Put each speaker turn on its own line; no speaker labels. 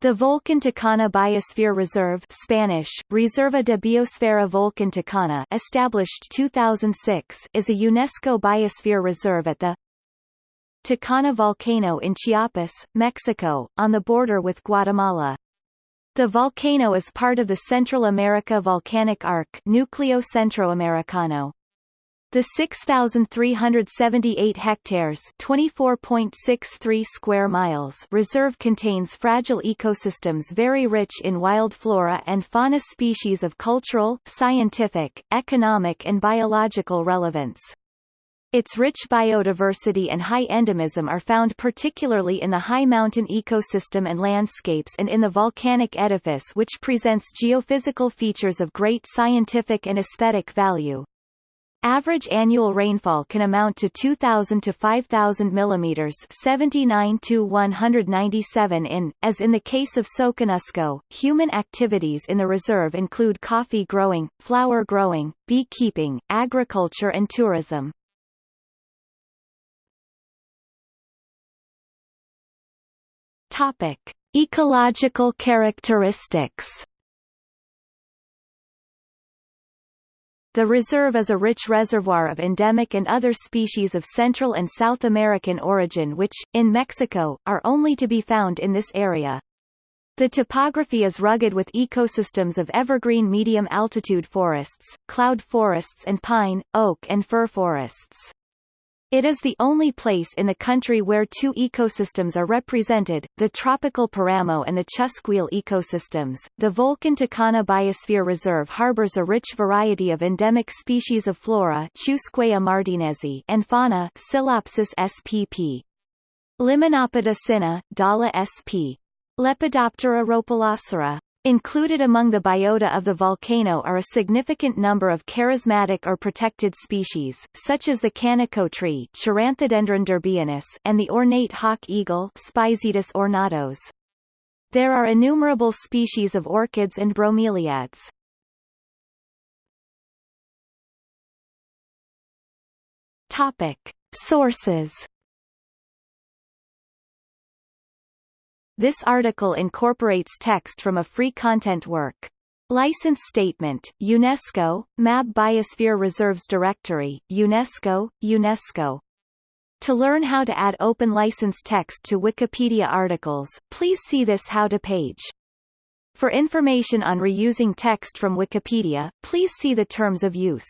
The Volcan Tacana Biosphere Reserve Spanish, Reserva de Biosfera Volcan Tacana established 2006 is a UNESCO Biosphere Reserve at the Tacana volcano in Chiapas, Mexico, on the border with Guatemala. The volcano is part of the Central America Volcanic Arc Núcleo Centroamericano. The 6,378 hectares 24.63 square miles reserve contains fragile ecosystems very rich in wild flora and fauna species of cultural, scientific, economic and biological relevance. Its rich biodiversity and high endemism are found particularly in the high mountain ecosystem and landscapes and in the volcanic edifice which presents geophysical features of great scientific and aesthetic value. Average annual rainfall can amount to 2,000 to 5,000 mm 79 to 197 in, as in the case of Soconusco. Human activities in the reserve include coffee growing, flower growing, beekeeping, agriculture and tourism. Topic. Ecological characteristics The reserve is a rich reservoir of endemic and other species of Central and South American origin which, in Mexico, are only to be found in this area. The topography is rugged with ecosystems of evergreen medium-altitude forests, cloud forests and pine, oak and fir forests. It is the only place in the country where two ecosystems are represented, the tropical Paramo and the Chusquil ecosystems. The Volcan Tacana Biosphere Reserve harbors a rich variety of endemic species of flora and fauna Psilopsis spp. Lymanopoda cinna, Dala sp. Lepidoptera rhopalocera, Included among the biota of the volcano are a significant number of charismatic or protected species, such as the canico tree and the ornate hawk eagle ornatus. There are innumerable species of orchids and bromeliads. Topic. Sources This article incorporates text from a free content work. License Statement, UNESCO, MAB Biosphere Reserves Directory, UNESCO, UNESCO. To learn how to add open license text to Wikipedia articles, please see this How to page. For information on reusing text from Wikipedia, please see the Terms of Use.